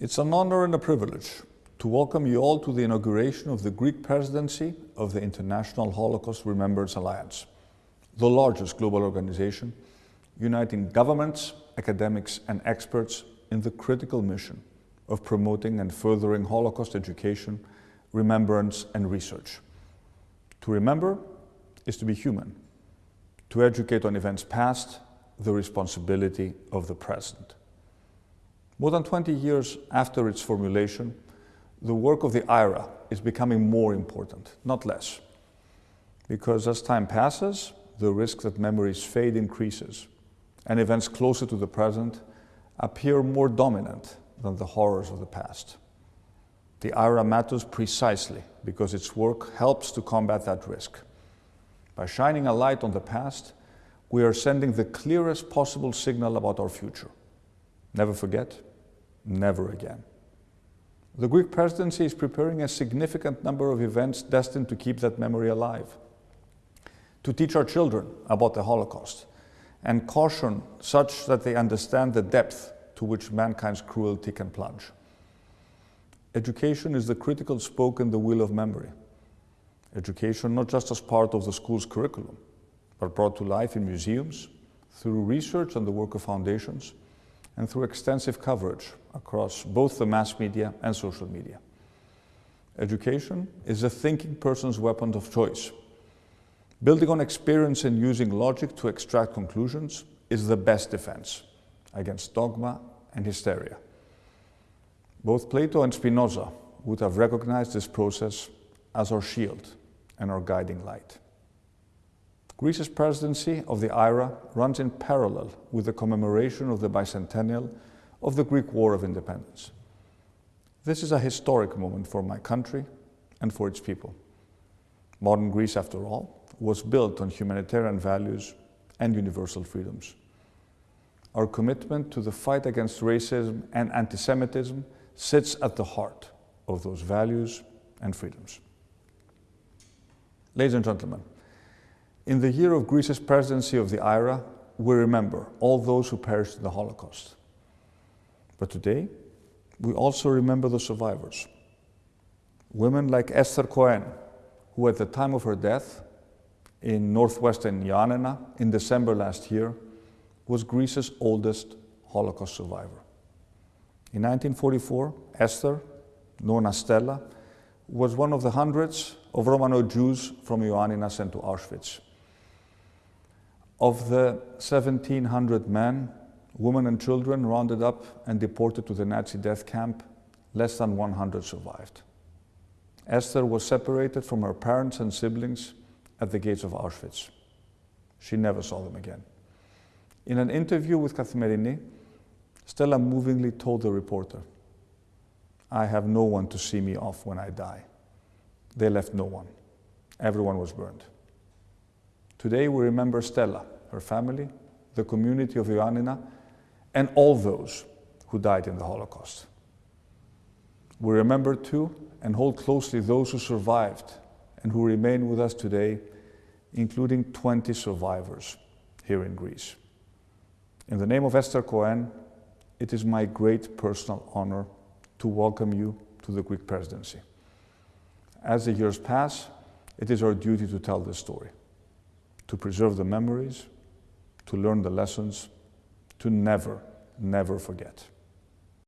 It's an honor and a privilege to welcome you all to the inauguration of the Greek presidency of the International Holocaust Remembrance Alliance, the largest global organization uniting governments, academics, and experts in the critical mission of promoting and furthering Holocaust education, remembrance, and research. To remember is to be human. To educate on events past, the responsibility of the present. More than 20 years after its formulation, the work of the IHRA is becoming more important, not less. Because as time passes, the risk that memories fade increases, and events closer to the present appear more dominant than the horrors of the past. The IHRA matters precisely because its work helps to combat that risk. By shining a light on the past, we are sending the clearest possible signal about our future. Never forget, never again. The Greek presidency is preparing a significant number of events destined to keep that memory alive, to teach our children about the Holocaust, and caution such that they understand the depth to which mankind's cruelty can plunge. Education is the critical spoke in the wheel of memory. Education not just as part of the school's curriculum, but brought to life in museums, through research and the work of foundations, and through extensive coverage across both the mass media and social media. Education is a thinking person's weapon of choice. Building on experience and using logic to extract conclusions is the best defense against dogma and hysteria. Both Plato and Spinoza would have recognized this process as our shield and our guiding light. Greece's presidency of the IHRA runs in parallel with the commemoration of the bicentennial of the Greek War of Independence. This is a historic moment for my country and for its people. Modern Greece, after all, was built on humanitarian values and universal freedoms. Our commitment to the fight against racism and anti-Semitism sits at the heart of those values and freedoms. Ladies and gentlemen, in the year of Greece's presidency of the IHRA, we remember all those who perished in the Holocaust. But today, we also remember the survivors. Women like Esther Cohen, who at the time of her death in northwestern Ioannina in December last year, was Greece's oldest Holocaust survivor. In 1944, Esther, known as Stella, was one of the hundreds of Romaniote Jews from Ioannina sent to Auschwitz. Of the 1,700 men, women and children rounded up and deported to the Nazi death camp, less than 100 survived. Esther was separated from her parents and siblings at the gates of Auschwitz. She never saw them again. In an interview with Kathimerini, Stella movingly told the reporter, I have no one to see me off when I die. They left no one. Everyone was burned. Today we remember Stella, her family, the community of Ioannina, and all those who died in the Holocaust. We remember too and hold closely those who survived and who remain with us today, including 20 survivors here in Greece. In the name of Esther Cohen, it is my great personal honor to welcome you to the Greek presidency. As the years pass, it is our duty to tell this story to preserve the memories, to learn the lessons, to never, never forget.